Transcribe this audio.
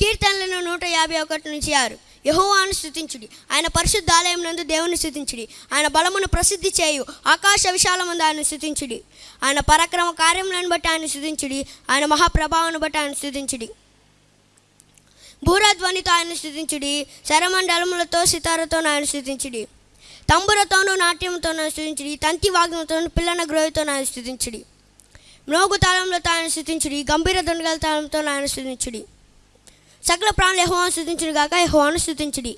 కీర్తనలను నూట యాభై ఒకటి నుంచి ఆరు. యహోవాను స్థుతించుడి ఆయన పరిశుద్ధ ఆలయం నందు దేవుని స్థుతించుడి ఆయన బలమును ప్రసిద్ధి చేయు. ఆకాశ విశాలమందు ఆయన స్థుతించుడి ఆయన పరాక్రమ కార్యములను బట్టి ఆయన స్థుతించుడి ఆయన మహాప్రభావాన్ని బట్టి ఆయన స్థుతించుడి భూరధ్వనితో ఆయన స్థుతించుడి శరమండలములతో సితారతో ఆయన స్థుతించుడి తంబురతోనూ నాట్యంతోనూ స్థుతించుడి తంతి వాగ్నంతోనూ పిల్లన గ్రోహితో ఆయన స్థుతించుడి మ్రోగు తాళంలో ఆయన స్థుతించుడి గంభీర దొండగల తాళంతో ఆయన స్థుతించుడి సకల ప్రాణులు యహోవాను స్థుతించుడు గాక యహోవాను స్థుతించుడి